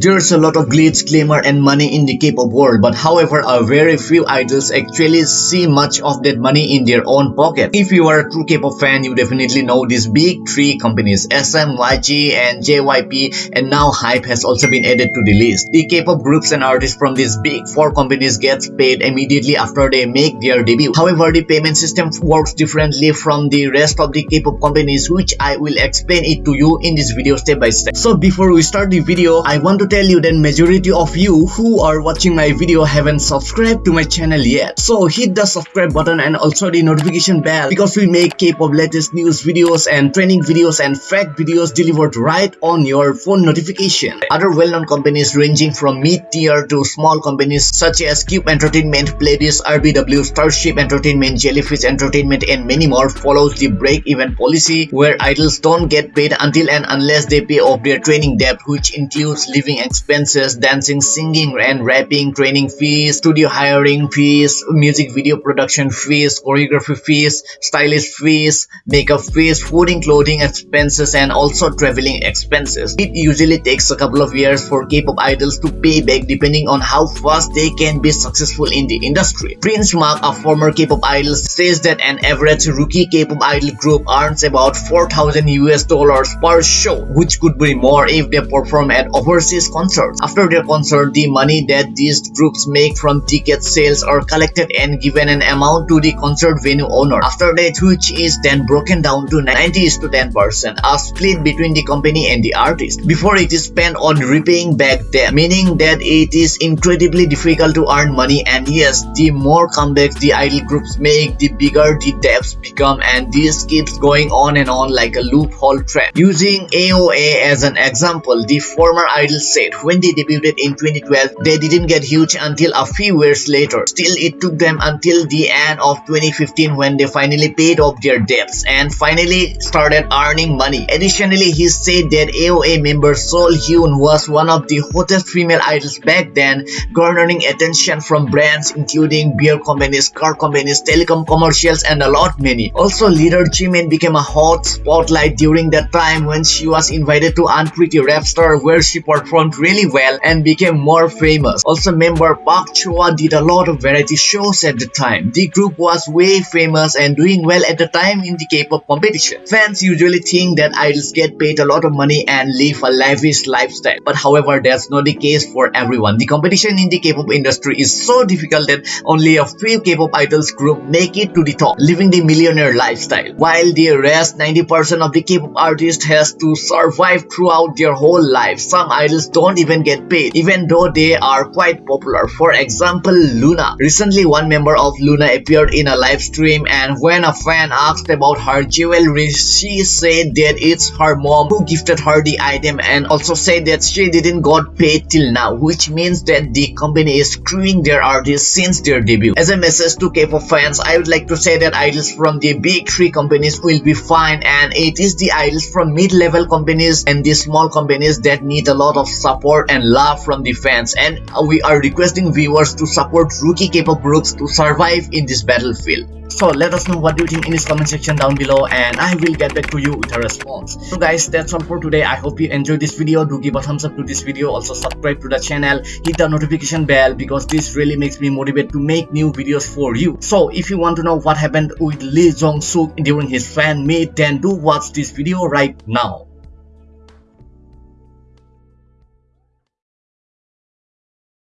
There's a lot of glitz, glamour and money in the K-pop world but however a very few idols actually see much of that money in their own pocket. If you are a true K-pop fan you definitely know these big three companies SM, YG and JYP and now HYBE has also been added to the list. The K-pop groups and artists from these big four companies get paid immediately after they make their debut. However the payment system works differently from the rest of the K-pop companies which I will explain it to you in this video step by step. So before we start the video, I want to tell you that majority of you who are watching my video haven't subscribed to my channel yet. So hit the subscribe button and also the notification bell because we make K-pop latest news videos and training videos and fact videos delivered right on your phone notification. Other well-known companies ranging from mid-tier to small companies such as Cube Entertainment, Pledis, RBW, Starship Entertainment, Jellyfish Entertainment and many more follows the break-even policy where idols don't get paid until and unless they pay off their training debt which includes living expenses, dancing, singing and rapping, training fees, studio hiring fees, music video production fees, choreography fees, stylist fees, makeup fees, food and clothing expenses and also traveling expenses. It usually takes a couple of years for K-pop idols to pay back depending on how fast they can be successful in the industry. Prince Mak, a former K-pop idol, says that an average rookie K-pop idol group earns about 4,000 US dollars per show, which could be more if they perform at overseas concerts. After their concert, the money that these groups make from ticket sales are collected and given an amount to the concert venue owner. After that, which is then broken down to 90 to 10%, a split between the company and the artist, before it is spent on repaying back debt, meaning that it is incredibly difficult to earn money and yes, the more comebacks the idol groups make, the bigger the debts become and this keeps going on and on like a loophole trap. Using AOA as an example, the former idol said when they debuted in 2012, they didn't get huge until a few years later. Still, it took them until the end of 2015 when they finally paid off their debts and finally started earning money. Additionally, he said that AOA member Seolhyun was one of the hottest female idols back then, garnering attention from brands including beer companies, car companies, telecom commercials, and a lot many. Also, leader Jimin became a hot spotlight during that time when she was invited to Unpretty Rap Star where she performed really well and became more famous. Also, member Park Choa did a lot of variety shows at the time. The group was way famous and doing well at the time in the K-pop competition. Fans usually think that idols get paid a lot of money and live a lavish lifestyle. But however, that's not the case for everyone. The competition in the K-pop industry is so difficult that only a few K-pop idols group make it to the top, living the millionaire lifestyle. While the rest 90% of the K-pop artists has to survive throughout their whole life. Some idols don't even get paid, even though they are quite popular. For example, Luna. Recently, one member of Luna appeared in a live stream and when a fan asked about her jewelry, she said that it's her mom who gifted her the item and also said that she didn't got paid till now, which means that the company is screwing their artists since their debut. As a message to K-pop fans, I would like to say that idols from the big three companies will be fine and it is the idols from mid-level companies and the small companies that need a lot of support and love from the fans and we are requesting viewers to support rookie K-pop groups to survive in this battlefield. So let us know what you think in this comment section down below and I will get back to you with a response. So guys that's all for today. I hope you enjoyed this video. Do give a thumbs up to this video. Also subscribe to the channel. Hit the notification bell because this really makes me motivated to make new videos for you. So if you want to know what happened with Lee Jong Suk during his fan meet then do watch this video right now.